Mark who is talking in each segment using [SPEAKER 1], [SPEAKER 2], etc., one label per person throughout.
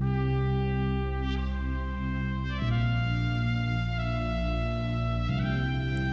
[SPEAKER 1] thank you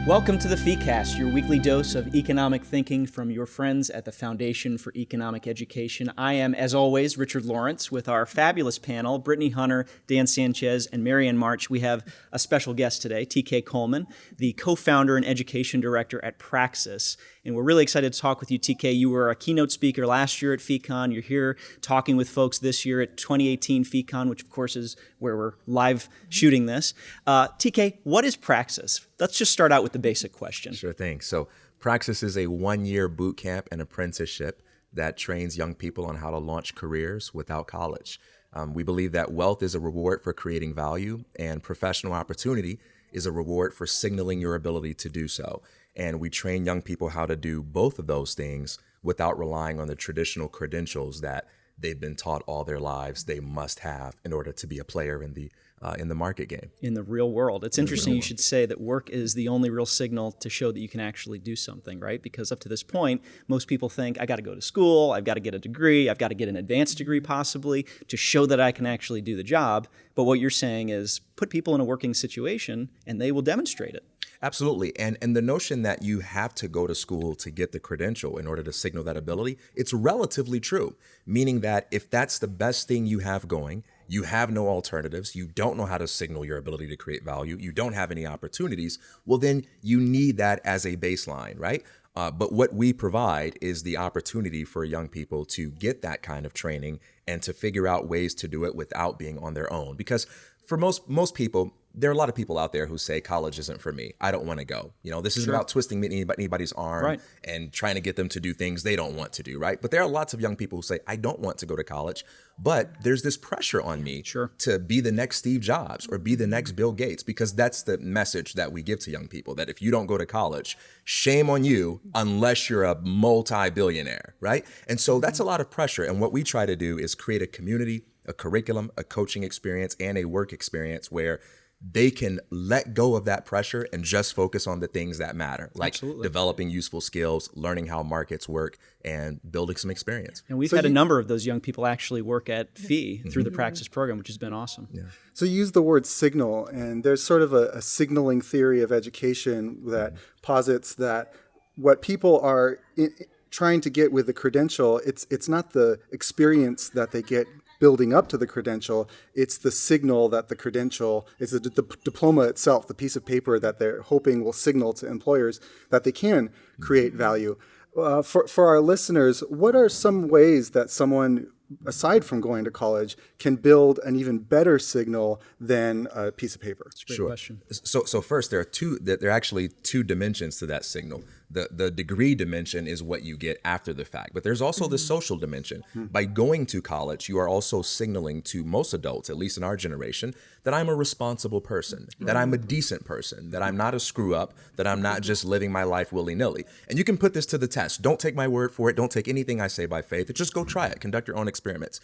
[SPEAKER 1] Welcome to the FeeCast, your weekly dose of economic thinking from your friends at the Foundation for Economic Education. I am, as always, Richard Lorenc with our fabulous panel, Brittany Hunter, Dan Sanchez, and Marianne March. We have a special guest today, TK Coleman, the co-founder and education director at Praxis. And we're really excited to talk with you, TK. You were a keynote speaker last year at FeeCon. You're here talking with folks this year at 2018 FeeCon, which of course is where we're live shooting this. Uh, TK, what is Praxis? Let's just start out with the basic question.
[SPEAKER 2] Sure thing. So Praxis is a one-year boot camp and apprenticeship that trains young people on how to launch careers without college. Um, we believe that wealth is a reward for creating value, and professional opportunity is a reward for signaling your ability to do so. And we train young people how to do both of those things without relying on the traditional credentials that they've been taught all their lives they must have in order to be a player in the uh, in the market game.
[SPEAKER 1] In the real world. It's in interesting you should say that work is the only real signal to show that you can actually do something, right? Because up to this point, most people think, I got to go to school, I've got to get a degree, I've got to get an advanced degree possibly to show that I can actually do the job. But what you're saying is put people in a working situation and they will demonstrate it.
[SPEAKER 2] Absolutely. And and the notion that you have to go to school to get the credential in order to signal that ability, it's relatively true. Meaning that if that's the best thing you have going, you have no alternatives, you don't know how to signal your ability to create value, you don't have any opportunities, well then you need that as a baseline, right? Uh, but what we provide is the opportunity for young people to get that kind of training and to figure out ways to do it without being on their own. Because for most most people, there are a lot of people out there who say college isn't for me. I don't want to go. You know, this isn't sure. about twisting anybody's arm right. and trying to get them to do things they don't want to do, right? But there are lots of young people who say, I don't want to go to college, but there's this pressure on me
[SPEAKER 1] sure.
[SPEAKER 2] to be the next Steve Jobs or be the next Bill Gates, because that's the message that we give to young people that if you don't go to college, shame on you unless you're a multi billionaire, right? And so that's a lot of pressure. And what we try to do is create a community, a curriculum, a coaching experience, and a work experience where they can let go of that pressure and just focus on the things that matter, like Absolutely. developing useful skills, learning how markets work, and building some experience.
[SPEAKER 1] And we've so had you, a number of those young people actually work at Fee through mm-hmm. the Praxis program, which has been awesome.
[SPEAKER 3] Yeah. So you use the word signal, and there's sort of a, a signaling theory of education that mm-hmm. posits that what people are in, trying to get with the credential, it's it's not the experience that they get building up to the credential. It's the signal that the credential, it's the, the, diploma itself, the piece of paper that they're hoping will signal to employers that they can create mm-hmm. value. Uh, for, for our listeners, what are some ways that someone aside from going to college, can build an even better signal than a piece of paper?
[SPEAKER 2] sure. Question. So, so first, there are two. There are actually two dimensions to that signal the the degree dimension is what you get after the fact. But there's also the mm-hmm. social dimension. Mm-hmm. by going to college you are also signaling to most adults at least in our generation that i'm a responsible person that i'm a mm-hmm. decent person that i'm not a screw up that i'm not just living my life willy-nilly. And you can put this to the test. Don't take my word for it. Don't take anything i say by faith. Just go try it. Conduct your own experiments.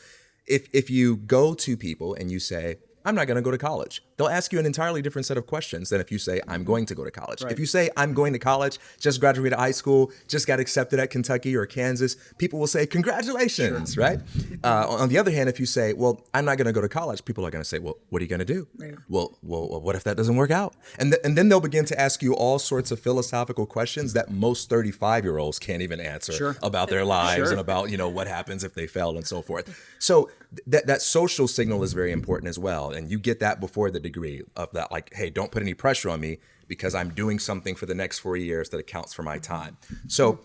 [SPEAKER 2] If if you go to people and you say I'm not going to go to college. They'll ask you an entirely different set of questions than if you say, I'm going to go to college. Right. If you say, I'm going to college, just graduated high school, just got accepted at Kentucky or Kansas, people will say, Congratulations, sure. right? Uh, on the other hand, if you say, Well, I'm not going to go to college, people are going to say, Well, what are you going to do? Right. Well, well, what if that doesn't work out? And, th- and then they'll begin to ask you all sorts of philosophical questions that most 35 year olds can't even answer sure. about their lives sure. and about, you know, what happens if they fail and so forth. So that that social signal is very important as well, and you get that before the degree of that. Like, hey, don't put any pressure on me because I'm doing something for the next four years that accounts for my time. So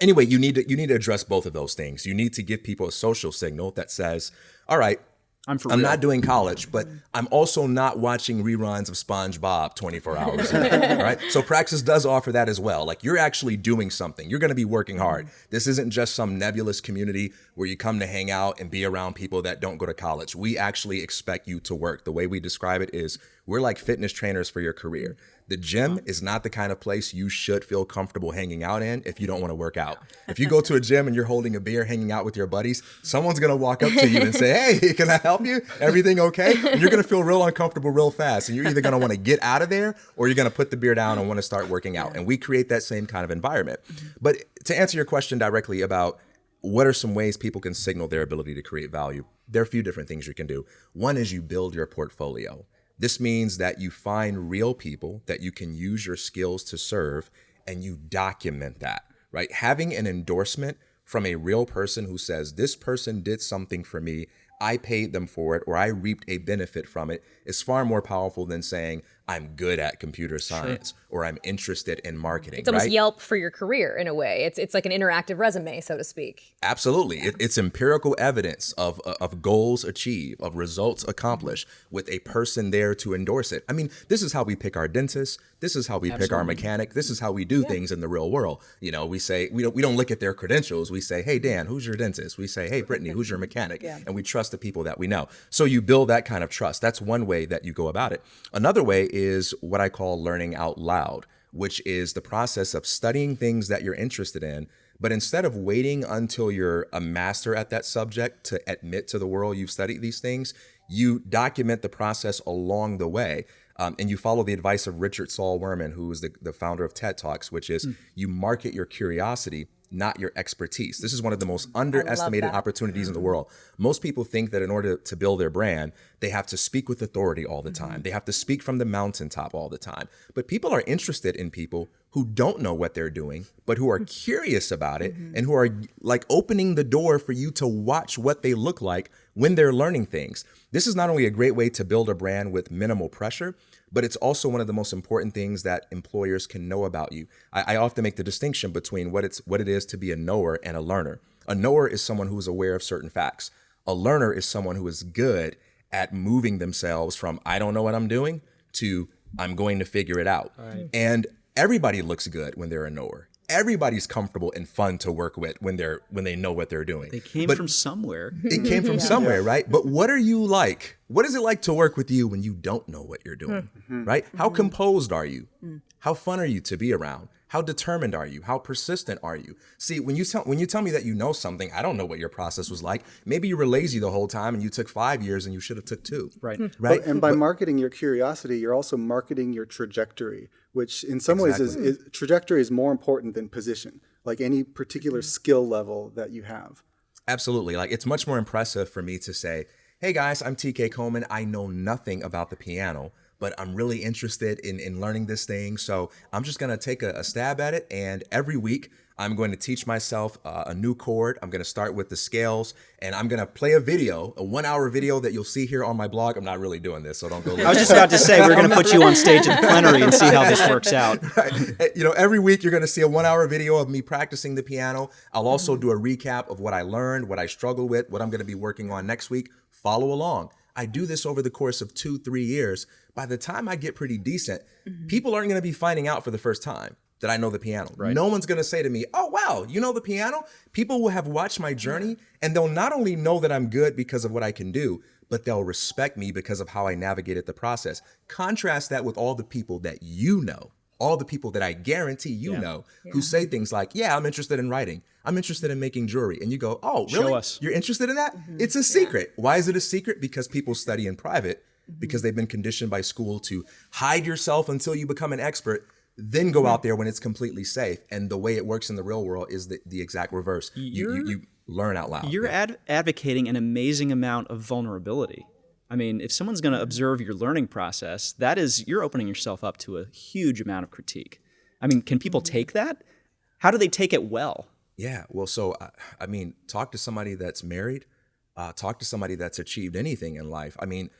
[SPEAKER 2] anyway, you need to you need to address both of those things. You need to give people a social signal that says, all right, I'm for I'm real. not doing college, but I'm also not watching reruns of SpongeBob 24 hours. right? So Praxis does offer that as well. Like you're actually doing something. You're going to be working hard. This isn't just some nebulous community where you come to hang out and be around people that don't go to college. We actually expect you to work. The way we describe it is we're like fitness trainers for your career. The gym uh-huh. is not the kind of place you should feel comfortable hanging out in if you don't want to work out. If you go to a gym and you're holding a beer, hanging out with your buddies, someone's gonna walk up to you and say, "Hey, can I help you? Everything okay?" And you're gonna feel real uncomfortable real fast, and you're either gonna want to get out of there or you're gonna put the beer down and want to start working out. And we create that same kind of environment. Mm-hmm. But to answer your question directly about what are some ways people can signal their ability to create value? There are a few different things you can do. One is you build your portfolio. This means that you find real people that you can use your skills to serve and you document that, right? Having an endorsement from a real person who says, This person did something for me, I paid them for it, or I reaped a benefit from it, is far more powerful than saying, I'm good at computer science sure. or I'm interested in marketing.
[SPEAKER 4] It's almost
[SPEAKER 2] right?
[SPEAKER 4] Yelp for your career in a way. It's it's like an interactive resume, so to speak.
[SPEAKER 2] Absolutely, it, it's empirical evidence of uh, of goals achieved, of results accomplished, with a person there to endorse it. I mean, this is how we pick our dentist. This is how we Absolutely. pick our mechanic. This is how we do yeah. things in the real world. You know, we say we don't we don't look at their credentials. We say, Hey Dan, who's your dentist? We say, Hey Brittany, who's your mechanic? Yeah. And we trust the people that we know. So you build that kind of trust. That's one way that you go about it. Another way is what I call learning out loud, which is the process of studying things that you're interested in. But instead of waiting until you're a master at that subject to admit to the world you've studied these things, you document the process along the way. Um, and you follow the advice of Richard Saul Wurman, who is the, the founder of TED Talks, which is mm. you market your curiosity not your expertise. This is one of the most underestimated opportunities in the world. Most people think that in order to build their brand, they have to speak with authority all the time. Mm-hmm. They have to speak from the mountaintop all the time. But people are interested in people who don't know what they're doing, but who are curious about it mm-hmm. and who are like opening the door for you to watch what they look like when they're learning things. This is not only a great way to build a brand with minimal pressure, but it's also one of the most important things that employers can know about you. I, I, often make the distinction between what it's what it is to be a knower and a learner. A knower is someone who is aware of certain facts. A learner is someone who is good at moving themselves from I don't know what I'm doing to I'm going to figure it out. Right. And everybody looks good when they're a knower everybody's comfortable and fun to work with when they're when they know what they're doing.
[SPEAKER 1] They came but from somewhere.
[SPEAKER 2] It came from yeah. somewhere, right? But what are you like? What is it like to work with you when you don't know what you're doing? Mm-hmm. Right? How mm-hmm. composed are you? Mm. How fun are you to be around? How determined are you? How persistent are you? See, when you tell when you tell me that you know something, I don't know what your process was like. Maybe you were lazy the whole time and you took five years and you should have took two.
[SPEAKER 1] Right. Hmm.
[SPEAKER 2] Right.
[SPEAKER 3] But, and by but, marketing your curiosity, you're also marketing your trajectory, which in some exactly. ways is, is trajectory is more important than position, like any particular hmm. skill level that you have.
[SPEAKER 2] Absolutely. Like it's much more impressive for me to say, "Hey guys, I'm TK Coleman. I know nothing about the piano." But I'm really interested in, in learning this thing. So I'm just going to take a, a, stab at it. And every week, I'm going to teach myself uh, a new chord. I'm going to start with the scales and I'm going to play a video, a one hour video that you'll see here on my blog. I'm not really doing this, so don't go.
[SPEAKER 1] I was just about to say, we're going to put you on stage in plenary and see how this works out.
[SPEAKER 2] Right. You know, every week you're going to see a one hour video of me practicing the piano. I'll also do a recap of what I learned, what I struggled with, what I'm going to be working on next week. Follow along. I do this over the course of two, three years. By the time I get pretty decent, mm-hmm. people aren't going to be finding out for the first time that I know the piano. Right. No one's going to say to me, "Oh wow, you know the piano?" People will have watched my journey and they'll not only know that I'm good because of what I can do, but they'll respect me because of how I navigated the process. Contrast that with all the people that you know, all the people that I guarantee you yeah. know yeah. who say things like, "Yeah, I'm interested in writing. I'm interested in making jewelry." And you go, "Oh, really? You're interested in that?" Mm-hmm. It's a secret. Yeah. Why is it a secret? Because people study in private mm-hmm. because they've been conditioned by school to hide yourself until you become an expert then go out there when it's completely safe. And the way it works in the real world is the, the exact reverse. You, you, you, learn out loud.
[SPEAKER 1] You're ad- advocating an amazing amount of vulnerability. I mean, if someone's going to observe your learning process, that is, you're opening yourself up to a huge amount of critique. I mean, can people mm-hmm. take that? How do they take it well?
[SPEAKER 2] Yeah, well, so I mean, talk to somebody that's married, uh, talk to somebody that's achieved anything in life. I mean,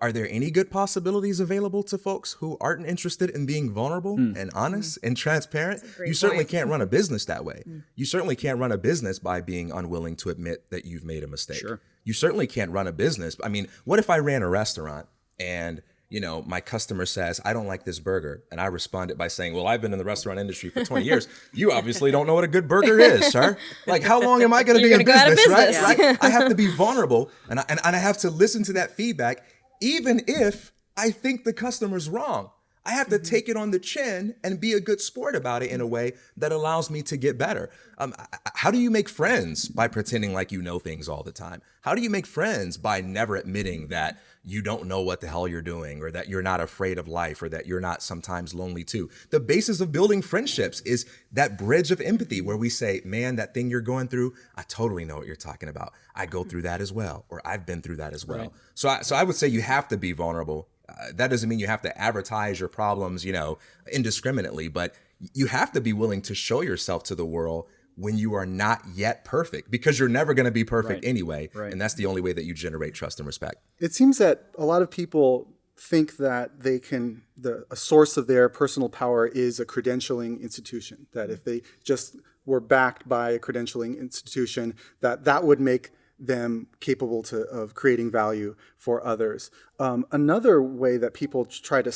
[SPEAKER 2] are there any good possibilities available to folks who aren't interested in being vulnerable mm. and honest mm. and transparent? You certainly point. can't run a business that way. Mm. You certainly can't run a business by being unwilling to admit that you've made a mistake.
[SPEAKER 1] Sure.
[SPEAKER 2] You certainly can't run a business. I mean, what if I ran a restaurant and you know, my customer says, I don't like this burger. And I responded by saying, Well, I've been in the restaurant industry for 20 years. You obviously don't know what a good burger is, sir. Like, how long am I going to be in business, business, right? right? I have to be vulnerable and I, and, and I have to listen to that feedback even if I think the customer's wrong. I have to take it on the chin and be a good sport about it in a way that allows me to get better. Um, how do you make friends by pretending like you know things all the time? How do you make friends by never admitting that you don't know what the hell you're doing or that you're not afraid of life or that you're not sometimes lonely too? The basis of building friendships is that bridge of empathy where we say, man, that thing you're going through, I totally know what you're talking about. I go through that as well, or I've been through that as well. Right. So, I, so I would say you have to be vulnerable uh, that doesn't mean you have to advertise your problems, you know, indiscriminately, but you have to be willing to show yourself to the world when you are not yet perfect because you're never going to be perfect
[SPEAKER 1] right.
[SPEAKER 2] anyway.
[SPEAKER 1] Right.
[SPEAKER 2] And that's the only way that you generate trust and respect.
[SPEAKER 3] It seems that a lot of people think that they can the a source of their personal power is a credentialing institution that if they just were backed by a credentialing institution that that would make them capable to, of creating value for others. Um, another way that people try to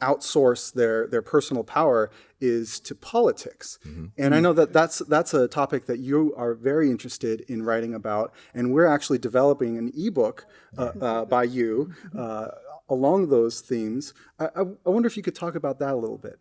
[SPEAKER 3] outsource their, their personal power is to politics. Mm-hmm. And I know that that's, that's a topic that you are very interested in writing about. And we're actually developing an ebook uh, uh, by you uh, along those themes. I, I, I wonder if you could talk about that a little bit.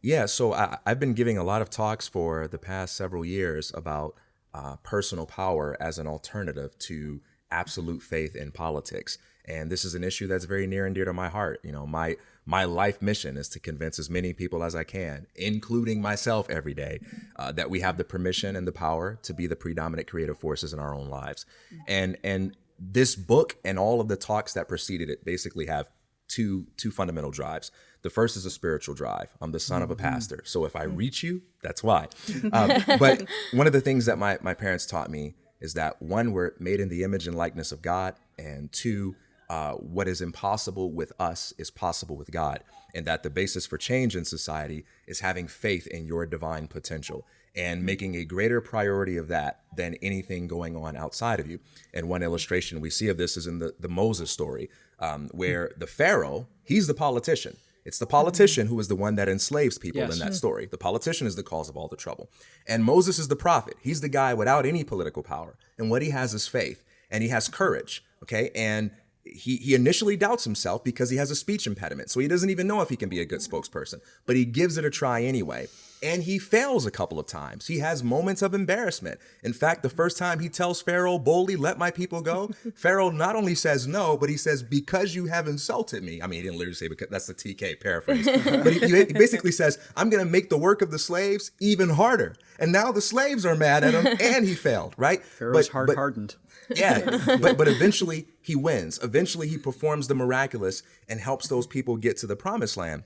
[SPEAKER 2] Yeah, so I, I've been giving a lot of talks for the past several years about uh, personal power as an alternative to absolute faith in politics. And this is an issue that's very near and dear to my heart. You know, my my life mission is to convince as many people as I can, including myself every day, uh, that we have the permission and the power to be the predominant creative forces in our own lives. And and this book and all of the talks that preceded it basically have two two fundamental drives. The first is a spiritual drive. I'm the son of a mm-hmm. pastor. So if I reach you, that's why. Um, but one of the things that my, my parents taught me is that one, we're made in the image and likeness of God, and two, uh, what is impossible with us is possible with God, and that the basis for change in society is having faith in your divine potential and making a greater priority of that than anything going on outside of you. And one illustration we see of this is in the, the Moses story, um, where the Pharaoh, he's the politician it's the politician who is the one that enslaves people yes. in that story. The politician is the cause of all the trouble. And Moses is the prophet. He's the guy without any political power. And what he has is faith and he has courage. Okay. And he, he initially doubts himself because he has a speech impediment. So he doesn't even know if he can be a good spokesperson, but he gives it a try anyway and he fails a couple of times. He has moments of embarrassment. In fact, the first time he tells Pharaoh boldly, let my people go, Pharaoh not only says no, but he says, because you have insulted me. I mean, he didn't literally say, because that's the TK paraphrase. but he, he basically says, I'm going to make the work of the slaves even harder. And now the slaves are mad at him and he failed, right?
[SPEAKER 1] Pharaoh's hard hardened.
[SPEAKER 2] Yeah, but but eventually he wins. Eventually he performs the miraculous and helps those people get to the promised land.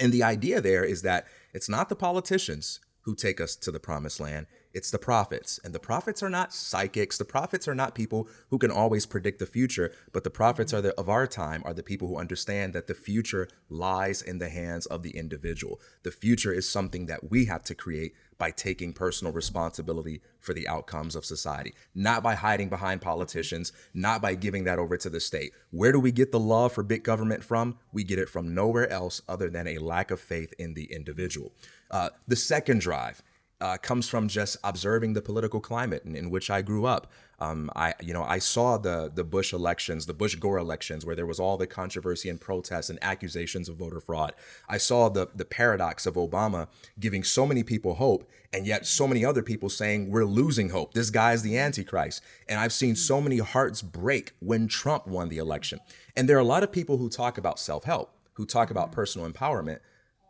[SPEAKER 2] And the idea there is that it's not the politicians who take us to the promised land. It's the prophets. And the prophets are not psychics. The prophets are not people who can always predict the future, but the prophets are the, of our time are the people who understand that the future lies in the hands of the individual. The future is something that we have to create by taking personal responsibility for the outcomes of society, not by hiding behind politicians, not by giving that over to the state. Where do we get the love for big government from? We get it from nowhere else other than a lack of faith in the individual. Uh, the second drive uh, comes from just observing the political climate in, in which I grew up. Um, I, you know, I saw the the Bush elections, the Bush Gore elections, where there was all the controversy and protests and accusations of voter fraud. I saw the the paradox of Obama giving so many people hope, and yet so many other people saying we're losing hope. This guy is the Antichrist. And I've seen so many hearts break when Trump won the election. And there are a lot of people who talk about self help, who talk about personal empowerment,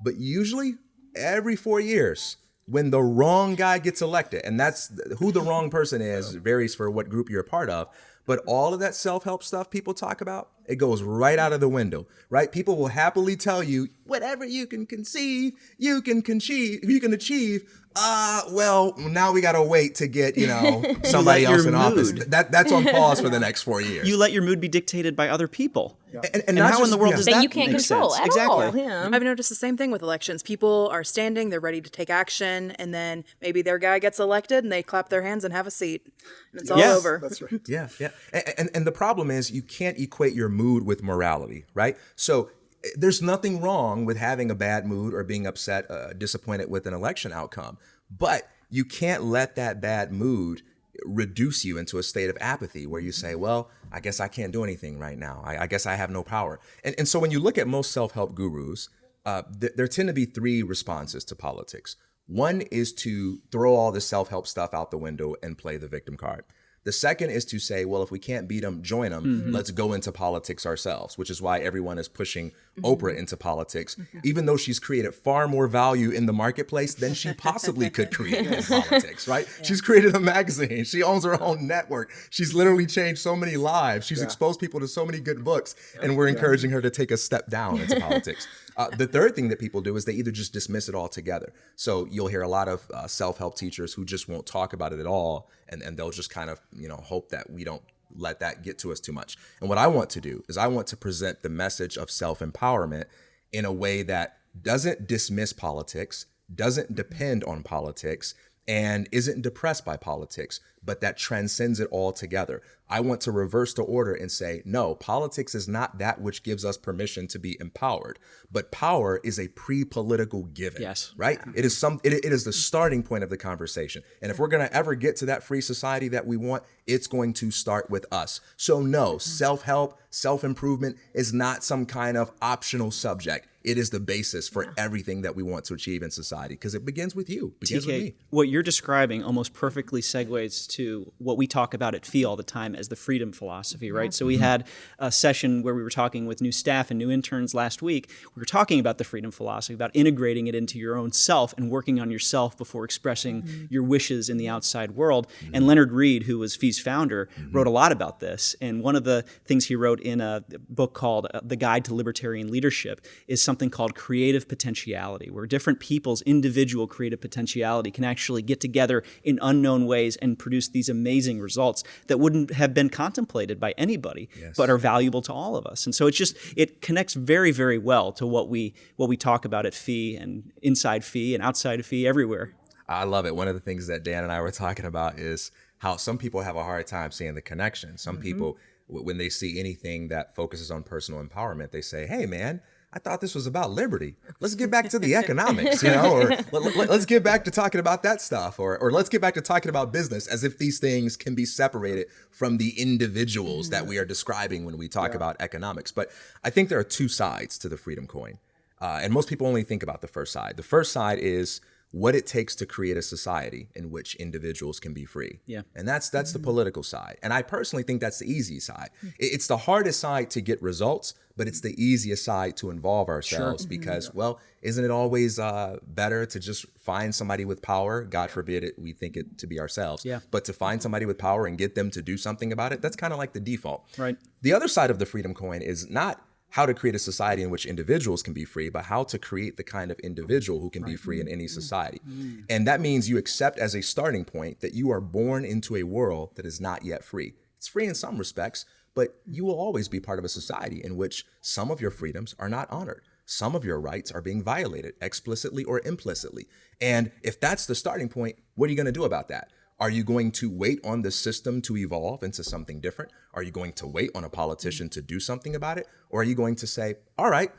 [SPEAKER 2] but usually every four years when the wrong guy gets elected, and that's who the wrong person is varies for what group you're a part of. But all of that self help stuff people talk about, it goes right out of the window, right? People will happily tell you whatever you can conceive, you can achieve, you can achieve uh, well, now we gotta wait to get you know somebody else in mood. office. That that's on pause for the next four years.
[SPEAKER 1] You let your mood be dictated by other people. Yeah. And, and, and how just, in the world yeah. does that, that
[SPEAKER 4] you can't control
[SPEAKER 1] sense?
[SPEAKER 4] at
[SPEAKER 1] exactly.
[SPEAKER 4] all? Yeah.
[SPEAKER 5] I've noticed the same thing with elections. People are standing, they're ready to take action, and then maybe their guy gets elected, and they clap their hands and have a seat, and it's all yes. over.
[SPEAKER 3] That's right.
[SPEAKER 2] Yeah, yeah. And, and the problem is you can't equate your mood with morality, right? So there's nothing wrong with having a bad mood or being upset, uh, disappointed with an election outcome. But you can't let that bad mood reduce you into a state of apathy where you say, well, I guess I can't do anything right now. I, I guess I have no power. And, and so when you look at most self help gurus, uh, th- there tend to be three responses to politics. One is to throw all the self help stuff out the window and play the victim card. The second is to say, well, if we can't beat them, join them. Mm-hmm. Let's go into politics ourselves, which is why everyone is pushing mm-hmm. Oprah into politics, mm-hmm. even though she's created far more value in the marketplace than she possibly could create in politics, right? Yeah. She's created a magazine. She owns her own network. She's literally changed so many lives. She's yeah. exposed people to so many good books, and we're encouraging her to take a step down into politics. Uh, the third thing that people do is they either just dismiss it altogether. So you'll hear a lot of uh, self-help teachers who just won't talk about it at all, and, and they'll just kind of you know hope that we don't let that get to us too much. And what I want to do is I want to present the message of self-empowerment in a way that doesn't dismiss politics, doesn't depend on politics, and isn't depressed by politics, but that transcends it all together. I want to reverse the order and say, no, politics is not that which gives us permission to be empowered, but power is a pre-political given.
[SPEAKER 1] Yes.
[SPEAKER 2] Right? It is some it, it is the starting point of the conversation. And if we're gonna ever get to that free society that we want, it's going to start with us. So no, self-help, self-improvement is not some kind of optional subject it is the basis for everything that we want to achieve in society because it begins with you. Begins
[SPEAKER 1] TK, with me. what you're describing almost perfectly segues to what we talk about at FEE all the time as the freedom philosophy, right? So we mm-hmm. had a session where we were talking with new staff and new interns last week. We were talking about the freedom philosophy, about integrating it into your own self and working on yourself before expressing mm-hmm. your wishes in the outside world. Mm-hmm. And Leonard Read, who was FEE's founder, mm-hmm. wrote a lot about this. And one of the things he wrote in a book called uh, The Guide to Libertarian Leadership is something called creative potentiality, where different people's individual creative potentiality can actually get together in unknown ways and produce these amazing results that wouldn't have been contemplated by anybody, yes. but are valuable to all of us. And so it just it connects very, very well to what we what we talk about at FEE and inside FEE and outside of FEE everywhere.
[SPEAKER 2] I love it. One of the things that Dan and I were talking about is how some people have a hard time seeing the connection. Some mm-hmm. people when they see anything that focuses on personal empowerment, they say, "Hey, man, I thought this was about liberty. Let's get back to the economics, you know, or let, us get back to talking about that stuff, or, or let's get back to talking about business as if these things can be separated from the individuals that we are describing when we talk yeah. about economics. But I think there are two sides to the freedom coin. Uh, and most people only think about the first side. The first side is what it takes to create a society in which individuals can be free.
[SPEAKER 1] Yeah.
[SPEAKER 2] And that's that's mm-hmm. the political side. And I personally think that's the easy side. Mm-hmm. It's the hardest side to get results, but it's the easiest side to involve ourselves sure. Mm-hmm. because, mm-hmm. well, isn't it always uh, better to just find somebody with power? God forbid it, we think it to be ourselves.
[SPEAKER 1] Yeah.
[SPEAKER 2] But to find somebody with power and get them to do something about it, that's kind of like the default.
[SPEAKER 1] Right.
[SPEAKER 2] The other side of the freedom coin is not how to create a society in which individuals can be free, but how to create the kind of individual who can right. be free in any mm-hmm. society. Mm-hmm. And that means you accept as a starting point that you are born into a world that is not yet free. It's free in some respects, but you will always be part of a society in which some of your freedoms are not honored. Some of your rights are being violated explicitly or implicitly. And if that's the starting point, what are you going to do about that? Are you going to wait on the system to evolve into something different? Are you going to wait on a politician to do something about it? Or are you going to say, all right,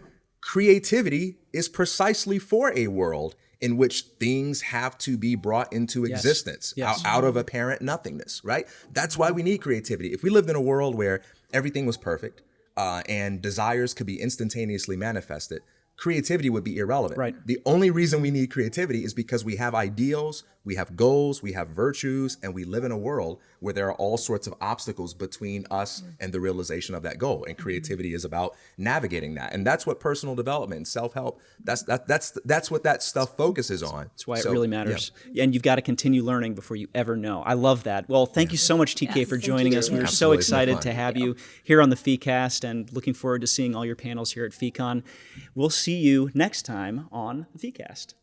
[SPEAKER 2] creativity is precisely for a world in which things have to be brought into yes. existence yes. Out, out of apparent nothingness, right? That's why we need creativity. If we lived in a world where everything was perfect uh, and desires could be instantaneously manifested, creativity would be irrelevant.
[SPEAKER 1] Right.
[SPEAKER 2] The only reason we need creativity is because we have ideals, we have goals, we have virtues, and we live in a world where there are all sorts of obstacles between us and the realization of that goal. And mm-hmm. creativity is about navigating that. And that's what personal development and self-help, that's that, that's that's what that stuff focuses on.
[SPEAKER 1] That's why so, it really matters. Yeah. And you've got to continue learning before you ever know. I love that. Well, thank you so much, TK, yes, for joining us. We are so excited to have you here on the FeeCast and looking forward to seeing all your panels here at FeeCon. We'll see you next time on FeeCast.